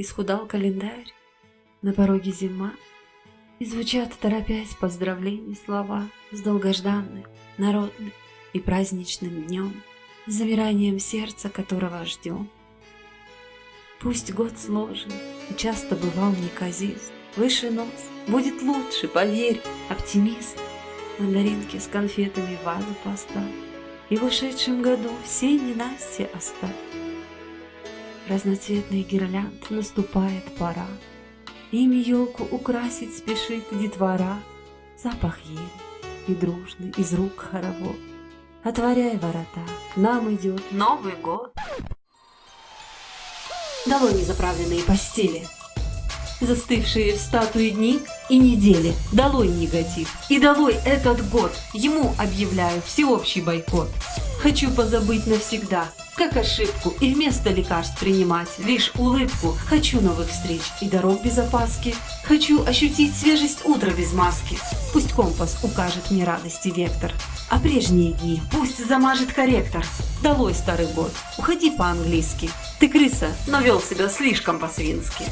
исхудал календарь, на пороге зима, и звучат, торопясь, поздравления слова с долгожданным, народным и праздничным днем, с замиранием сердца, которого ждем. Пусть год сложен и часто бывал неказист, Выше нос, будет лучше, поверь, оптимист. Мандаринки с конфетами вазу поставь, И в ушедшем году все ненастья оставь. Разноцветный гирлянд наступает пора, Ими елку украсить спешит детвора, Запах ели и дружный из рук хоровод. Отворяй ворота, к нам идет Новый год. Долой незаправленные постели, застывшие в статуе дни и недели. Долой негатив. И долой этот год. Ему объявляю всеобщий бойкот. Хочу позабыть навсегда, как ошибку, и вместо лекарств принимать лишь улыбку. Хочу новых встреч и дорог без опаски. Хочу ощутить свежесть утра без маски. Пусть компас укажет мне радости вектор. А прежние дни пусть замажет корректор. Долой старый год, уходи по-английски. Ты крыса, но вел себя слишком по-свински.